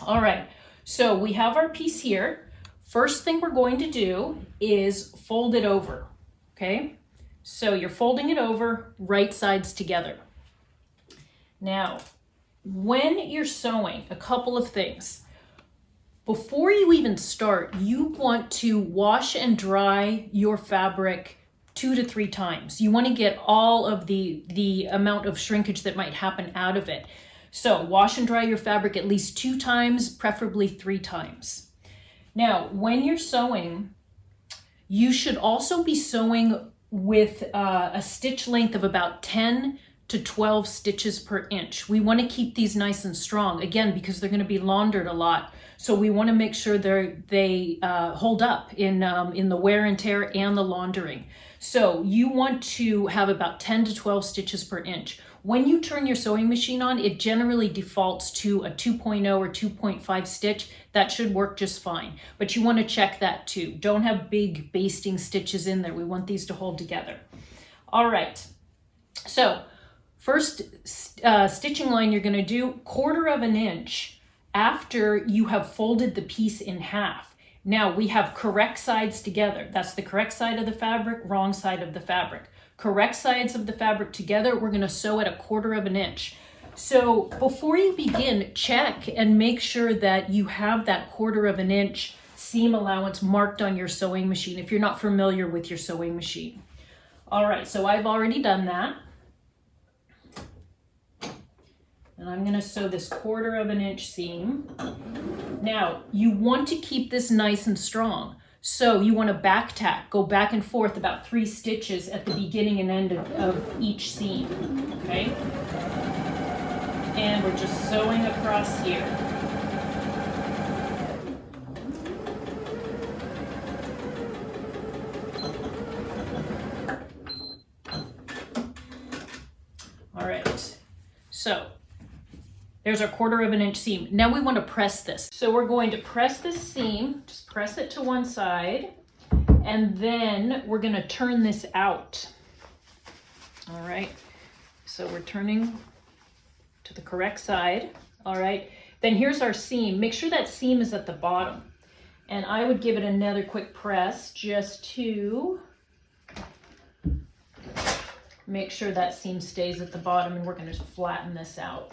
All right, so we have our piece here. First thing we're going to do is fold it over, okay? So you're folding it over, right sides together. Now, when you're sewing, a couple of things. Before you even start, you want to wash and dry your fabric two to three times. You want to get all of the, the amount of shrinkage that might happen out of it. So wash and dry your fabric at least two times, preferably three times. Now, when you're sewing, you should also be sewing with uh, a stitch length of about 10 to 12 stitches per inch. We want to keep these nice and strong, again, because they're going to be laundered a lot. So we want to make sure they they uh, hold up in, um, in the wear and tear and the laundering. So you want to have about 10 to 12 stitches per inch. When you turn your sewing machine on, it generally defaults to a 2.0 or 2.5 stitch. That should work just fine, but you wanna check that too. Don't have big basting stitches in there. We want these to hold together. All right, so first uh, stitching line you're gonna do quarter of an inch after you have folded the piece in half. Now we have correct sides together. That's the correct side of the fabric, wrong side of the fabric correct sides of the fabric together, we're gonna sew at a quarter of an inch. So before you begin, check and make sure that you have that quarter of an inch seam allowance marked on your sewing machine if you're not familiar with your sewing machine. All right, so I've already done that. And I'm gonna sew this quarter of an inch seam. Now, you want to keep this nice and strong. So you want to back tack, go back and forth about three stitches at the beginning and end of, of each seam, okay? And we're just sewing across here. All right, so there's our quarter of an inch seam. Now we want to press this. So we're going to press this seam, just press it to one side, and then we're going to turn this out. All right, so we're turning to the correct side. All right, then here's our seam. Make sure that seam is at the bottom. And I would give it another quick press just to make sure that seam stays at the bottom and we're going to flatten this out.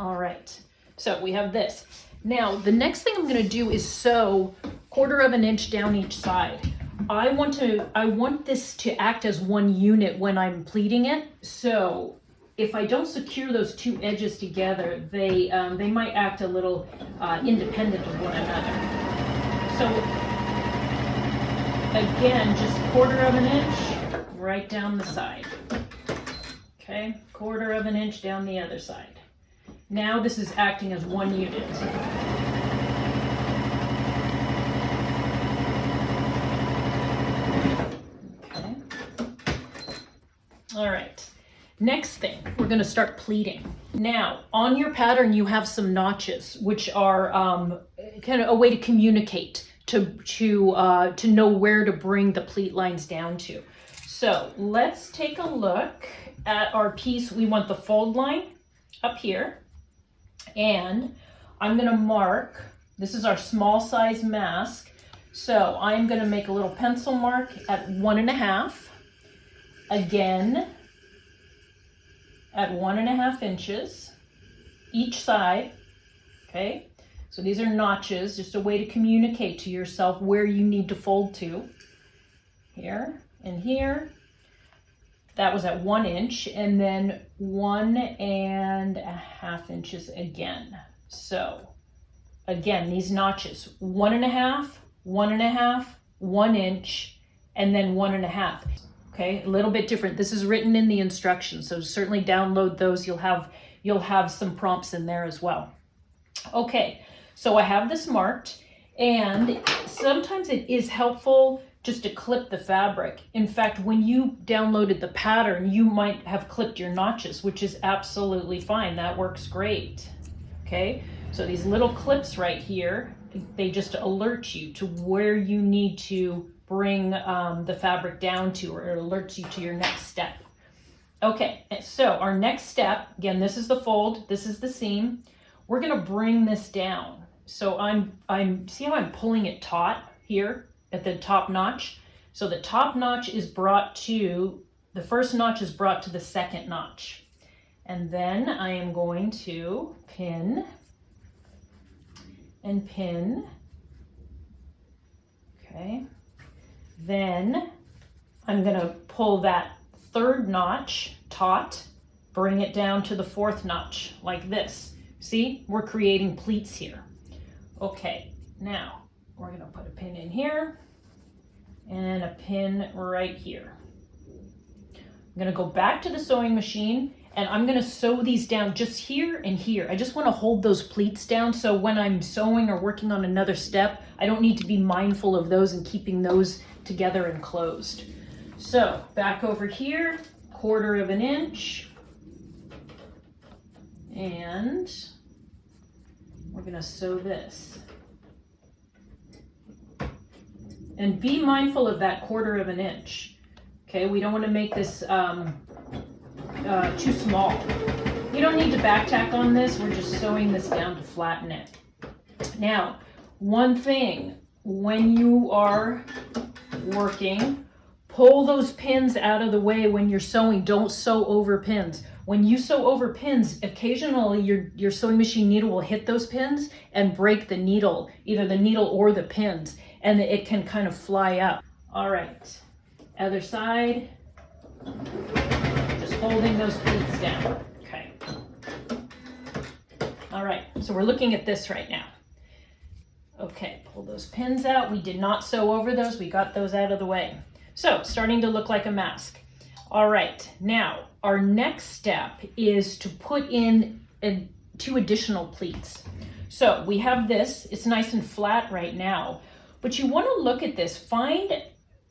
All right, so we have this. Now, the next thing I'm gonna do is sew quarter of an inch down each side. I want to, I want this to act as one unit when I'm pleating it. So if I don't secure those two edges together, they, um, they might act a little uh, independent of one another. So again, just quarter of an inch right down the side. Okay, quarter of an inch down the other side. Now this is acting as one unit. Okay. All right. Next thing, we're going to start pleating. Now, on your pattern, you have some notches, which are um, kind of a way to communicate, to, to, uh, to know where to bring the pleat lines down to. So let's take a look at our piece. We want the fold line up here. And I'm gonna mark, this is our small size mask. So I'm gonna make a little pencil mark at one and a half. Again, at one and a half inches each side, okay? So these are notches, just a way to communicate to yourself where you need to fold to. Here and here, that was at one inch and then one and a half inches again. So again, these notches, one and a half, one and a half, one inch, and then one and a half. Okay, a little bit different. This is written in the instructions, so certainly download those. You'll have you'll have some prompts in there as well. Okay, so I have this marked, and sometimes it is helpful just to clip the fabric. In fact, when you downloaded the pattern, you might have clipped your notches, which is absolutely fine. That works great. Okay, so these little clips right here, they just alert you to where you need to bring um, the fabric down to, or it alerts you to your next step. Okay, so our next step, again, this is the fold, this is the seam. we're gonna bring this down. So I'm, I'm, see how I'm pulling it taut here at the top notch? So the top notch is brought to, the first notch is brought to the second notch. And then I am going to pin and pin. Okay. Then I'm gonna pull that third notch taut, bring it down to the fourth notch like this. See, we're creating pleats here. Okay, now we're gonna put a pin in here and a pin right here. I'm gonna go back to the sewing machine and I'm gonna sew these down just here and here. I just wanna hold those pleats down so when I'm sewing or working on another step, I don't need to be mindful of those and keeping those together and closed. So back over here, quarter of an inch. And we're gonna sew this. And be mindful of that quarter of an inch. Okay, we don't wanna make this um, uh, too small. You don't need to back tack on this, we're just sewing this down to flatten it. Now, one thing, when you are working, pull those pins out of the way when you're sewing. Don't sew over pins. When you sew over pins, occasionally your, your sewing machine needle will hit those pins and break the needle, either the needle or the pins, and it can kind of fly up. All right, other side Just holding those pleats down. Okay. All right, so we're looking at this right now. Okay, pull those pins out. We did not sew over those. We got those out of the way. So starting to look like a mask. All right, now our next step is to put in a, two additional pleats. So we have this, it's nice and flat right now, but you wanna look at this, find,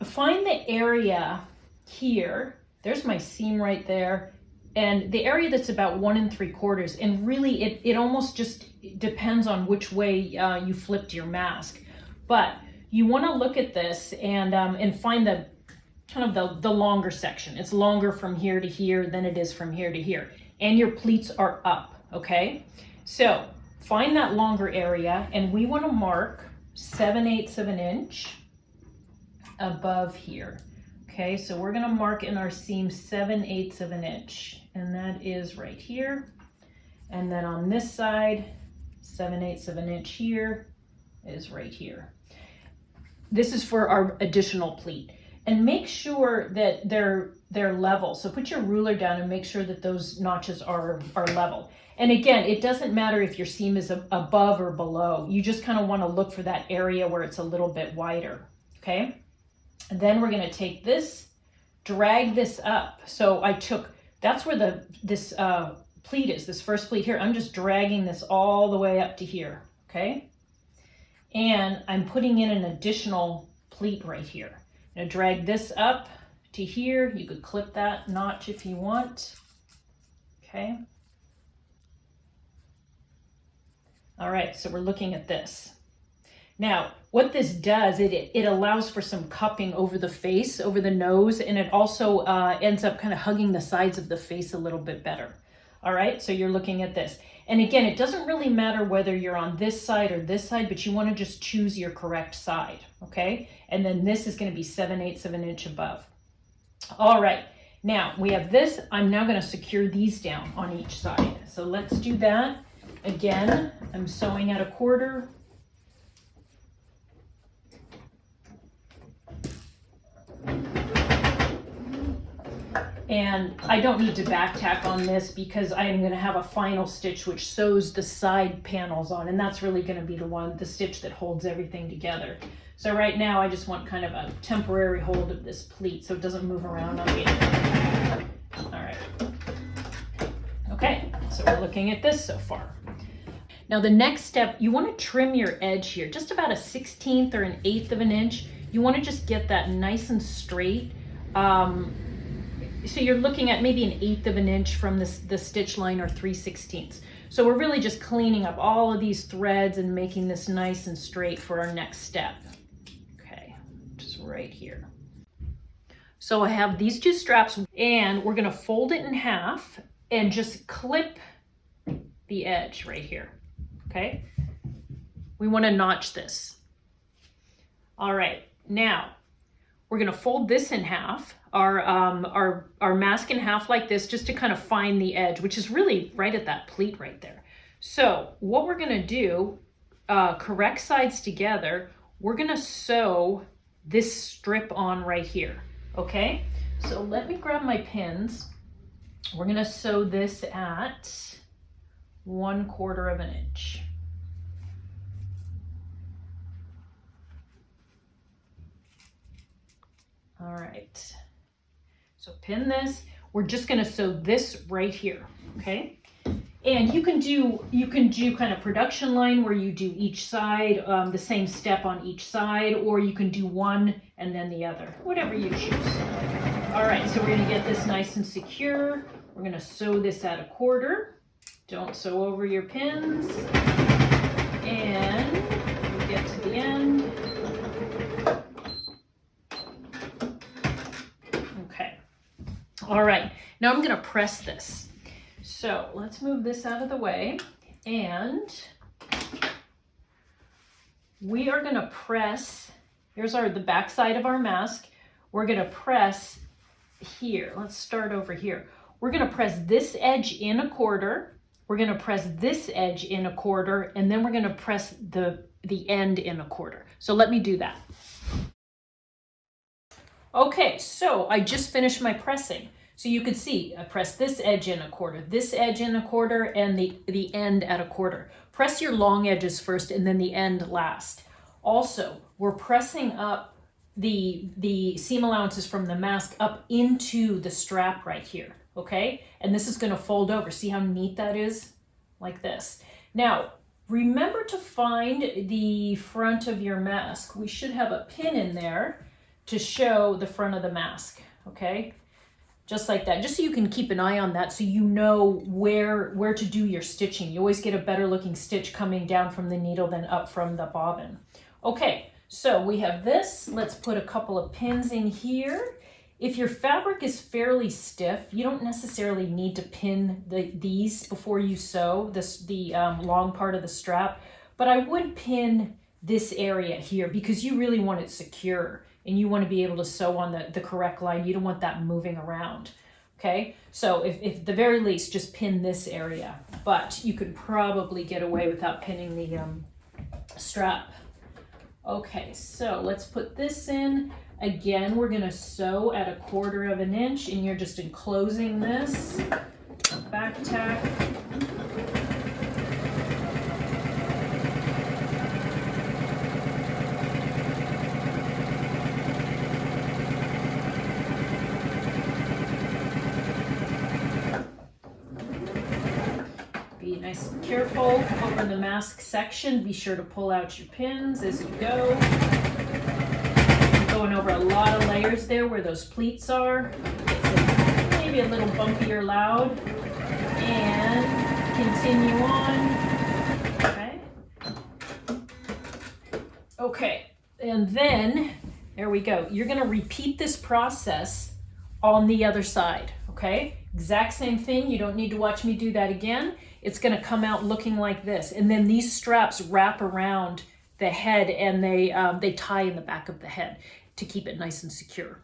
find the area here there's my seam right there. And the area that's about one and three quarters, and really it, it almost just depends on which way uh, you flipped your mask. But you wanna look at this and, um, and find the kind of the, the longer section. It's longer from here to here than it is from here to here. And your pleats are up, okay? So find that longer area and we wanna mark 7 eighths of an inch above here. Okay, so we're gonna mark in our seam 7 eighths of an inch, and that is right here. And then on this side, 7 eighths of an inch here is right here. This is for our additional pleat. And make sure that they're they're level. So put your ruler down and make sure that those notches are, are level. And again, it doesn't matter if your seam is above or below. You just kind of want to look for that area where it's a little bit wider, okay? And then we're gonna take this, drag this up. So I took, that's where the this uh, pleat is, this first pleat here. I'm just dragging this all the way up to here, okay? And I'm putting in an additional pleat right here. I'm gonna drag this up to here. You could clip that notch if you want, okay? All right, so we're looking at this. Now, what this does, it, it allows for some cupping over the face, over the nose, and it also uh, ends up kind of hugging the sides of the face a little bit better. All right, so you're looking at this. And again, it doesn't really matter whether you're on this side or this side, but you wanna just choose your correct side, okay? And then this is gonna be 7 eighths of an inch above. All right, now we have this. I'm now gonna secure these down on each side. So let's do that. Again, I'm sewing at a quarter, And I don't need to back tack on this because I am going to have a final stitch which sews the side panels on. And that's really going to be the one, the stitch that holds everything together. So right now I just want kind of a temporary hold of this pleat so it doesn't move around on me. All right. Okay, so we're looking at this so far. Now the next step, you want to trim your edge here, just about a 16th or an eighth of an inch. You want to just get that nice and straight. Um, so you're looking at maybe an eighth of an inch from this, the stitch line or 3 sixteenths. So we're really just cleaning up all of these threads and making this nice and straight for our next step. Okay, just right here. So I have these two straps and we're gonna fold it in half and just clip the edge right here. Okay? We wanna notch this. All right, now we're gonna fold this in half, our, um, our, our mask in half like this, just to kind of find the edge, which is really right at that pleat right there. So what we're gonna do, uh, correct sides together, we're gonna sew this strip on right here, okay? So let me grab my pins. We're gonna sew this at one quarter of an inch. All right, so pin this. We're just gonna sew this right here, okay? And you can do you can do kind of production line where you do each side, um, the same step on each side, or you can do one and then the other, whatever you choose. All right, so we're gonna get this nice and secure. We're gonna sew this at a quarter. Don't sew over your pins. And get to the end. Okay. All right, now I'm gonna press this. So let's move this out of the way and we are gonna press, here's our the back side of our mask. We're gonna press here. Let's start over here. We're gonna press this edge in a quarter. We're gonna press this edge in a quarter, and then we're gonna press the, the end in a quarter. So let me do that. Okay, so I just finished my pressing. So you could see, I press this edge in a quarter, this edge in a quarter, and the, the end at a quarter. Press your long edges first and then the end last. Also, we're pressing up the, the seam allowances from the mask up into the strap right here, okay? And this is gonna fold over. See how neat that is? Like this. Now, remember to find the front of your mask. We should have a pin in there to show the front of the mask, okay? Just like that, just so you can keep an eye on that so you know where, where to do your stitching. You always get a better looking stitch coming down from the needle than up from the bobbin. Okay, so we have this. Let's put a couple of pins in here. If your fabric is fairly stiff, you don't necessarily need to pin the, these before you sew this, the um, long part of the strap, but I would pin this area here because you really want it secure and you want to be able to sew on the, the correct line. You don't want that moving around. Okay, so if, if the very least, just pin this area, but you could probably get away without pinning the um, strap. Okay, so let's put this in. Again, we're gonna sew at a quarter of an inch and you're just enclosing this. Back tack. Be nice and careful over the mask section. Be sure to pull out your pins as you go. Going over a lot of layers there where those pleats are. Maybe a little bumpy or loud. And continue on. Okay. Okay, and then, there we go. You're gonna repeat this process on the other side, okay? Exact same thing, you don't need to watch me do that again. It's gonna come out looking like this. And then these straps wrap around the head and they, um, they tie in the back of the head to keep it nice and secure.